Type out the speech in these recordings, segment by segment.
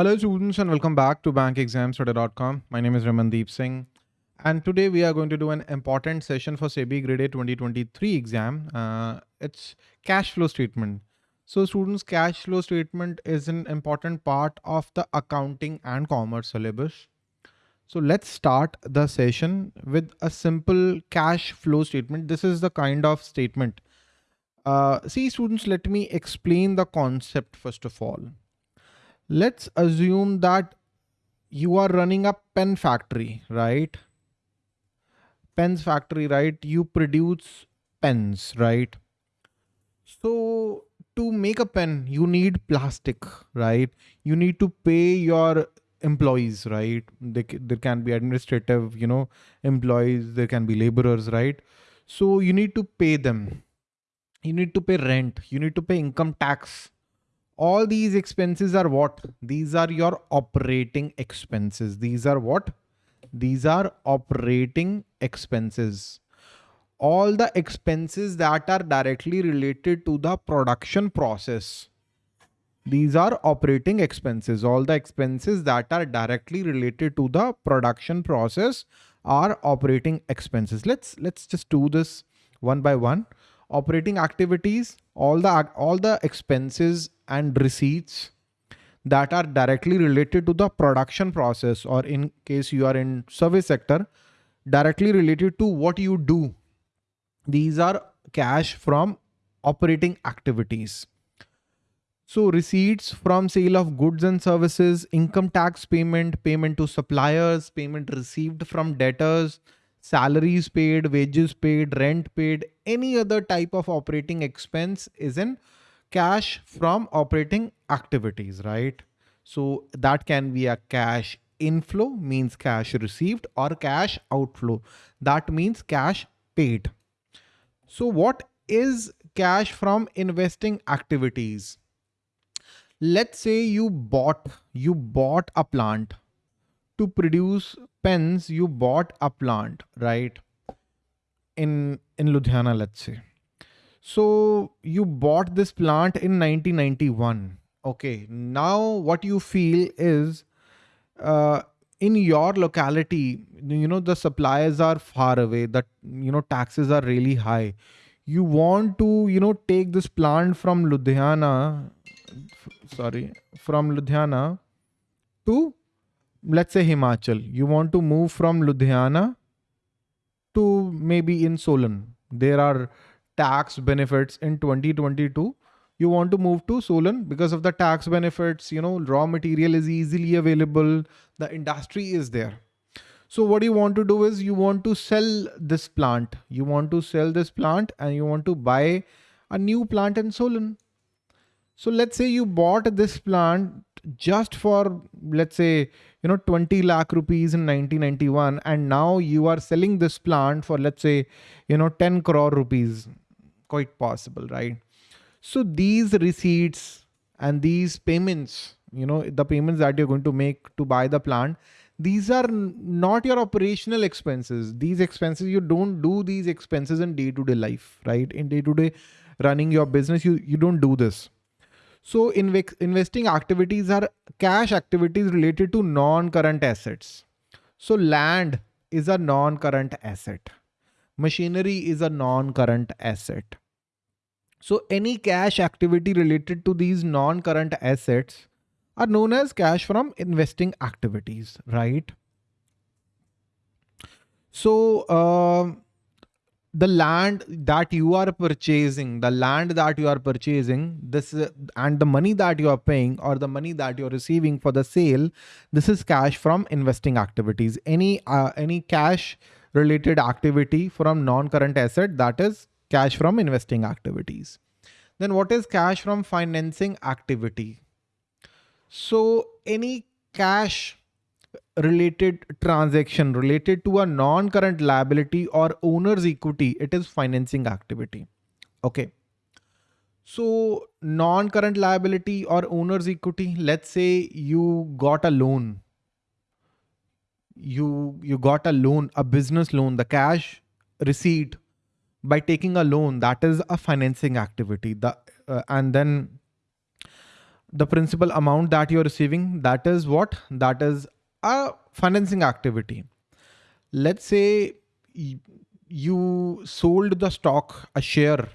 Hello students and welcome back to bankexamstudy.com. My name is Ramandeep Singh and today we are going to do an important session for SEBI Grade A 2023 exam. Uh, it's cash flow statement. So students cash flow statement is an important part of the accounting and commerce syllabus. So let's start the session with a simple cash flow statement. This is the kind of statement. Uh, see students, let me explain the concept first of all let's assume that you are running a pen factory, right? Pens factory, right? You produce pens, right? So to make a pen, you need plastic, right? You need to pay your employees, right? They, there can be administrative, you know, employees, there can be laborers, right? So you need to pay them. You need to pay rent. You need to pay income tax all these expenses are what? These are your operating expenses. These are what? These are operating expenses. All the expenses that are directly related to the production process. These are operating expenses. All the expenses that are directly related to the production process are operating expenses. Let's let's just do this one by one. Operating activities, all the all the expenses and receipts that are directly related to the production process or in case you are in service sector directly related to what you do. These are cash from operating activities. So receipts from sale of goods and services income tax payment payment to suppliers payment received from debtors salaries paid wages paid rent paid any other type of operating expense is in cash from operating activities, right? So that can be a cash inflow means cash received or cash outflow. That means cash paid. So what is cash from investing activities? Let's say you bought, you bought a plant to produce pens. You bought a plant, right? In, in Ludhiana, let's say so you bought this plant in 1991. Okay. Now what you feel is uh, in your locality, you know, the suppliers are far away, that, you know, taxes are really high. You want to, you know, take this plant from Ludhiana, sorry, from Ludhiana to, let's say Himachal. You want to move from Ludhiana to maybe in Solan. There are tax benefits in 2022 you want to move to Solan because of the tax benefits, you know, raw material is easily available. The industry is there. So what you want to do is you want to sell this plant. You want to sell this plant and you want to buy a new plant in Solan. So let's say you bought this plant just for, let's say, you know, 20 lakh rupees in 1991. And now you are selling this plant for, let's say, you know, 10 crore rupees quite possible, right? So these receipts and these payments, you know, the payments that you're going to make to buy the plant, these are not your operational expenses. These expenses, you don't do these expenses in day-to-day -day life, right? In day-to-day -day running your business, you, you don't do this. So investing activities are cash activities related to non-current assets. So land is a non-current asset. Machinery is a non-current asset. So any cash activity related to these non-current assets are known as cash from investing activities, right? So uh, the land that you are purchasing, the land that you are purchasing, this and the money that you are paying or the money that you're receiving for the sale, this is cash from investing activities. Any uh, any cash related activity from non-current asset that is cash from investing activities. Then what is cash from financing activity? So any cash related transaction related to a non-current liability or owner's equity, it is financing activity. Okay. So non-current liability or owner's equity, let's say you got a loan you you got a loan, a business loan, the cash receipt by taking a loan, that is a financing activity. The uh, and then the principal amount that you're receiving, that is what? That is a financing activity. Let's say you sold the stock, a share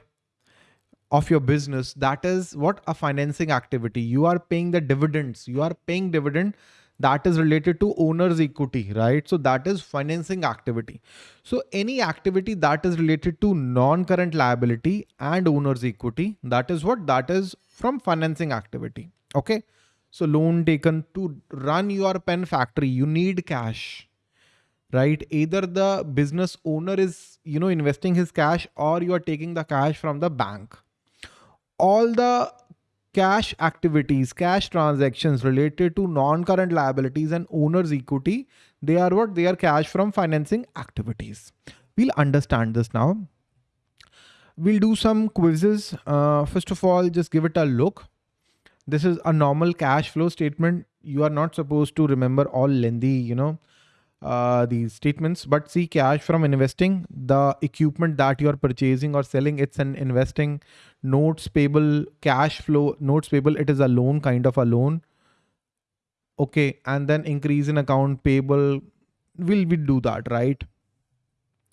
of your business. That is what a financing activity. You are paying the dividends. You are paying dividend that is related to owner's equity, right? So that is financing activity. So any activity that is related to non-current liability and owner's equity, that is what that is from financing activity. Okay. So loan taken to run your pen factory, you need cash, right? Either the business owner is, you know, investing his cash or you are taking the cash from the bank. All the cash activities, cash transactions related to non-current liabilities and owner's equity, they are what? They are cash from financing activities. We'll understand this now. We'll do some quizzes. Uh, first of all, just give it a look. This is a normal cash flow statement. You are not supposed to remember all lengthy, you know, uh, these statements, but see cash from investing, the equipment that you are purchasing or selling, it's an investing notes payable cash flow notes payable. It is a loan kind of a loan. Okay. And then increase in account payable. Will we do that, right?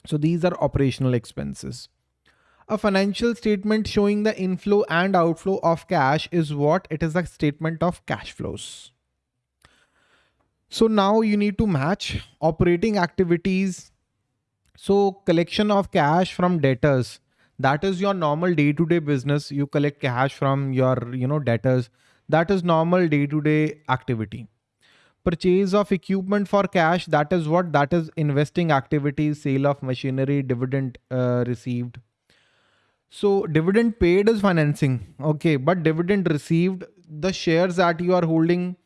So these are operational expenses. A financial statement showing the inflow and outflow of cash is what? It is a statement of cash flows. So now you need to match operating activities. So collection of cash from debtors. That is your normal day-to-day -day business. You collect cash from your, you know, debtors. That is normal day-to-day -day activity. Purchase of equipment for cash. That is what? That is investing activities, sale of machinery, dividend uh, received so dividend paid is financing. Okay. But dividend received, the shares that you are holding,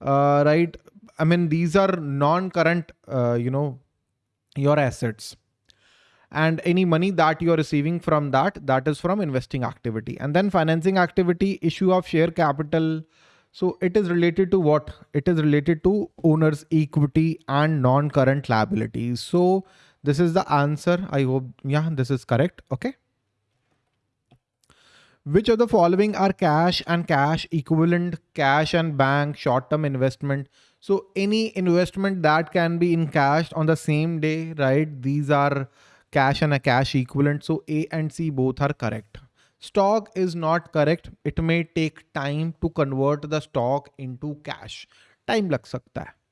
uh, right? I mean, these are non-current, uh, you know, your assets and any money that you are receiving from that, that is from investing activity and then financing activity issue of share capital. So it is related to what? It is related to owner's equity and non-current liabilities. So this is the answer. I hope, yeah, this is correct. Okay. Which of the following are cash and cash equivalent, cash and bank, short-term investment? So any investment that can be in cash on the same day, right? These are cash and a cash equivalent. So A and C both are correct. Stock is not correct. It may take time to convert the stock into cash. Time lag sakta hai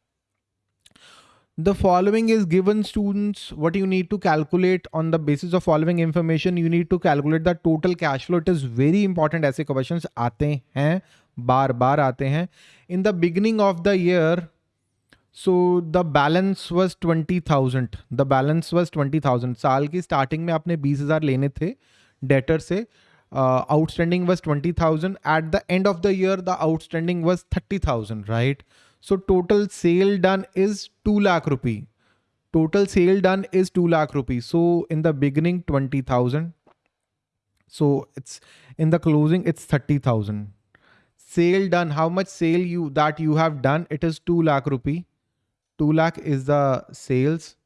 the following is given students what you need to calculate on the basis of following information you need to calculate the total cash flow it is very important ऐसे questions आते हैं बार बार आते हैं in the beginning of the year so the balance was 20000 the balance was 20000 साल की starting में आपने 20000 लेने थे debtor से uh, outstanding was 20000 at the end of the year the outstanding was 30000 right So total sale done is 2 lakh rupee. Total sale done is 2 lakh rupee. So in the beginning, 20,000. So it's in the closing, it's 30,000. Sale done, how much sale you that you have done? It is 2 lakh rupee. 2 lakh is the sales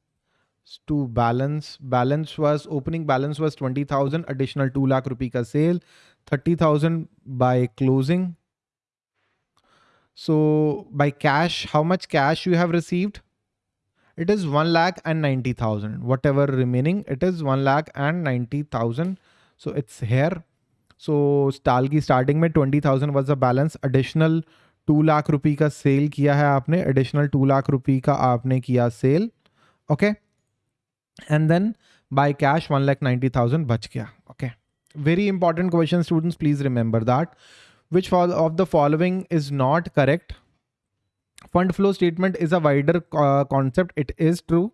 to balance. Balance was opening balance was 20,000 additional 2 lakh rupee ka sale. 30,000 by closing so by cash, how much cash you have received? It is 1 lakh and 90,000. Whatever remaining, it is 1 lakh and 90,000. So it's here. So Stalgi starting में 20,000 was the balance. Additional 2 lakh रुपी का cell किया है आपने Additional 2 lakh रुपी का आपने किया cell Okay. And then by cash 1 lakh 90,000 बच गया Okay. Very important question students. Please remember that which of the following is not correct? Fund flow statement is a wider uh, concept. It is true.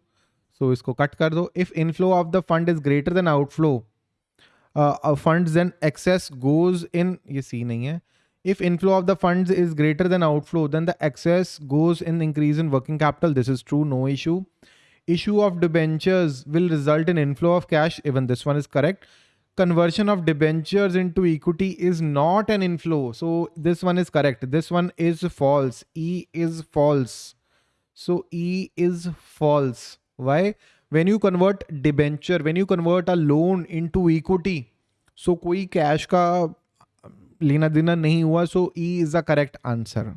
So isko cut kar do. If inflow of the fund is greater than outflow, uh, funds then excess goes in, ye see nahi hai. If inflow of the funds is greater than outflow, then the excess goes in increase in working capital. This is true, no issue. Issue of debentures will result in inflow of cash. Even this one is correct conversion of debentures into equity is not an inflow. So this one is correct. This one is false. E is false. So E is false. Why? When you convert debenture, when you convert a loan into equity, so koi cash ka लेना देना नहीं हुआ सो E is the correct answer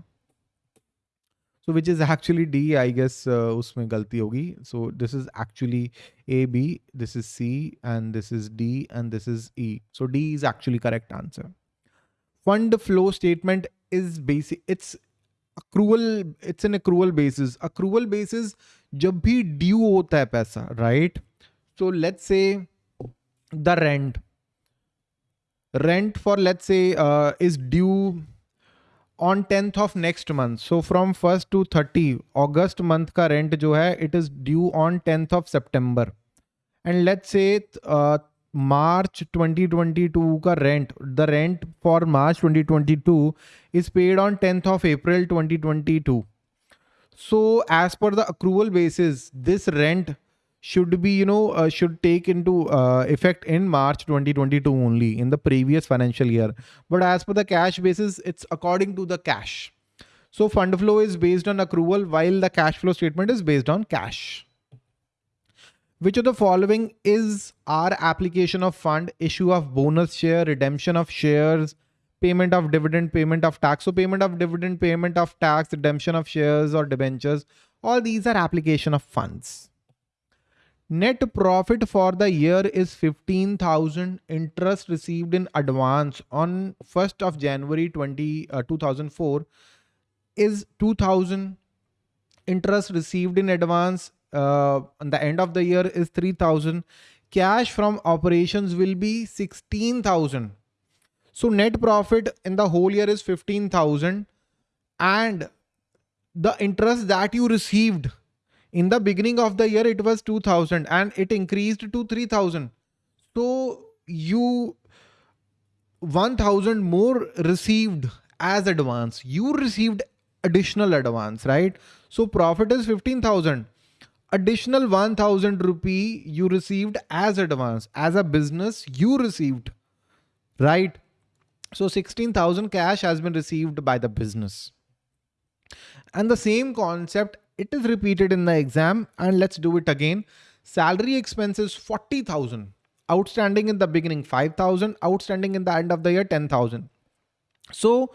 So which is actually D I guess उसमें गलती होगी. So this is actually A B this is C and this is D and this is E so D is actually correct answer fund flow statement is basic it's accrual it's an accrual basis accrual basis जब भी due होता है पैसा right so let's say the rent rent for let's say uh, is on 10th of next month. So from 1st to 30 august month ka rent jo hai it is due on 10th of september. And let's say uh, march 2022 ka rent the rent for march 2022 is paid on 10th of april 2022 so as per the accrual basis this rent should be, you know, uh, should take into uh, effect in March 2022 only in the previous financial year. But as per the cash basis, it's according to the cash. So fund flow is based on accrual while the cash flow statement is based on cash. Which of the following is our application of fund, issue of bonus share, redemption of shares, payment of dividend, payment of tax. So payment of dividend, payment of tax, redemption of shares or debentures, all these are application of funds. Net profit for the year is 15,000 interest received in advance on 1st of January 20, uh, 2004 is 2000 interest received in advance uh, on the end of the year is 3000 cash from operations will be 16,000 so net profit in the whole year is 15,000 and the interest that you received in the beginning of the year, it was 2000 and it increased to 3000. So you 1000 more received as advance. You received additional advance, right? So profit is 15,000. Additional 1000 rupee you received as advance. As a business, you received, right? So 16,000 cash has been received by the business. And the same concept it is repeated in the exam and let's do it again. Salary expenses 40,000. Outstanding in the beginning 5,000. Outstanding in the end of the year 10,000. So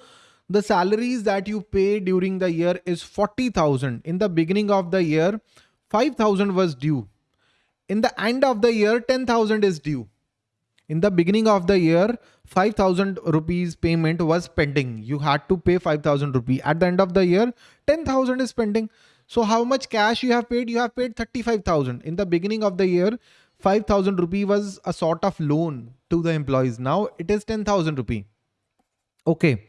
the salaries that you pay during the year is 40,000. In the beginning of the year 5,000 was due. In the end of the year 10,000 is due. In the beginning of the year 5,000 rupees payment was pending. You had to pay 5,000 rupee. At the end of the year 10,000 is pending. So how much cash you have paid? You have paid 35,000. In the beginning of the year, 5,000 rupee was a sort of loan to the employees. Now it is 10,000 rupee. Okay.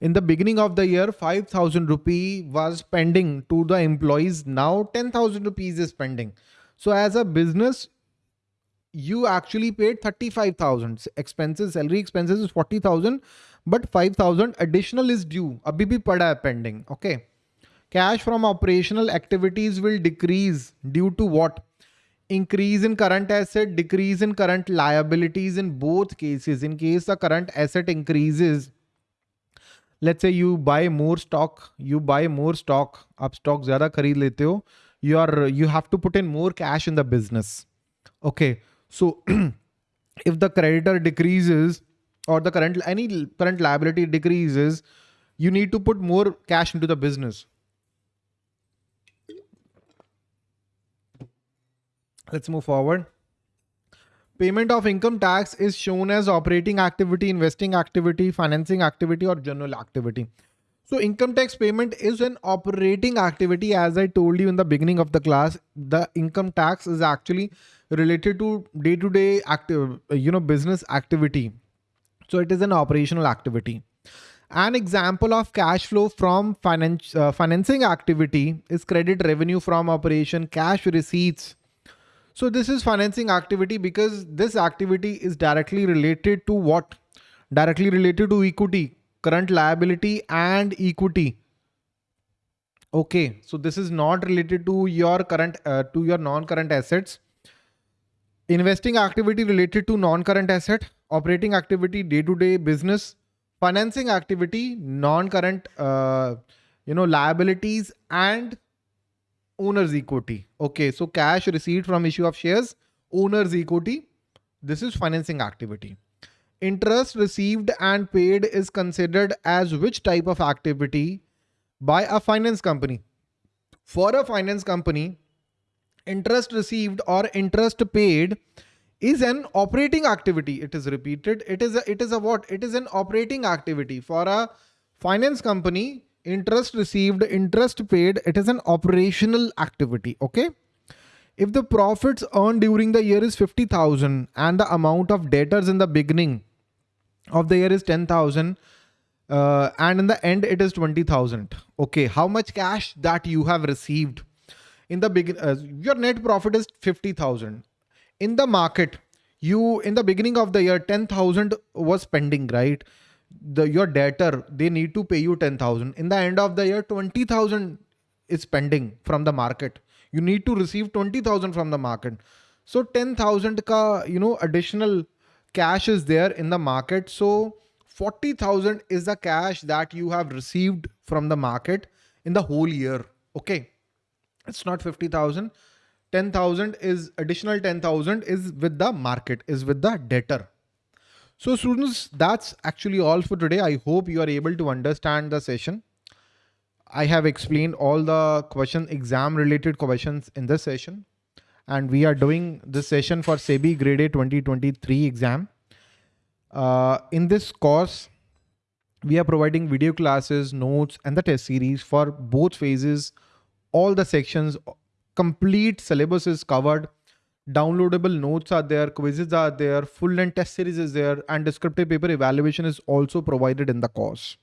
In the beginning of the year, 5,000 rupee was pending to the employees. Now 10,000 rupees is pending. So as a business, you actually paid 35,000 expenses, salary expenses is 40,000, but 5,000 additional is due. Abhi bhi pada pending. Okay. Cash from operational activities will decrease due to what? Increase in current asset, decrease in current liabilities in both cases. In case the current asset increases, let's say you buy more stock, you buy more stock, up stock zyada khareed lete ho, you are you have to put in more cash in the business. Okay, so if the creditor decreases or the current any current liability decreases, you need to put more cash into the business. Let's move forward. Payment of income tax is shown as operating activity, investing activity, financing activity or general activity. So income tax payment is an operating activity. As I told you in the beginning of the class, the income tax is actually related to day-to-day active, you know, business activity. So it is an operational activity. An example of cash flow from finance, uh, financing activity is credit revenue from operation, cash receipts, so this is financing activity because this activity is directly related to what? Directly related to equity, current liability and equity. Okay, so this is not related to your current, uh, to your non-current assets. Investing activity related to non-current asset, operating activity, day-to-day -day business, financing activity, non-current, uh, you know, liabilities and owner's equity. Okay, so cash received from issue of shares, owner's equity. This is financing activity. interest received and paid is considered as which type of activity by a finance company? For a finance company, interest received or interest paid is an operating activity. It is repeated. It is a, it is a what? It is an operating activity for a finance company. Interest received, interest paid. It is an operational activity. Okay. If the profits earned during the year is 50,000 and the amount of debtors in the beginning of the year is 10,000 uh, and in the end it is 20,000. Okay. How much cash that you have received in the begin, uh, your net profit is 50,000 in the market. You in the beginning of the year, 10,000 was pending, right? The, your debtor, they need to pay you 10,000 in the end of the year, 20,000 is pending from the market. You need to receive 20000 from the market. So 10000 ka you know additional cash is there in the market. So 40000 is the cash that you have received from the market in the whole year. Okay? It's not 50000 10000 is additional 10000 is with the market is with the debtor so students that's actually all for today i hope you are able to understand the session I have explained all the question exam related questions in this session. And we are doing this session for SEBI Grade A 2023 exam. Uh, in this course, we are providing video classes, notes, and the test series for both phases. All the sections, complete syllabus is covered. Downloadable notes are there, quizzes are there, full length test series is there, and descriptive paper evaluation is also provided in the course.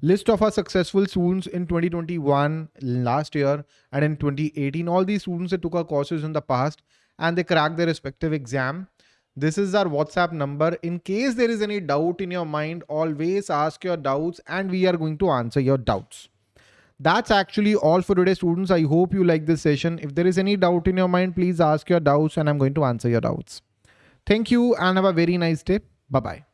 List of our successful students in 2021 last year and in 2018 all these students that took our courses in the past and they cracked their respective exam. This is our whatsapp number. In case there is any doubt in your mind always ask your doubts and we are going to answer your doubts that's actually all for today students. I hope you like this session. If there is any doubt in your mind please ask your doubts and i'm going to answer your doubts. Thank you and have a very nice day. Bye bye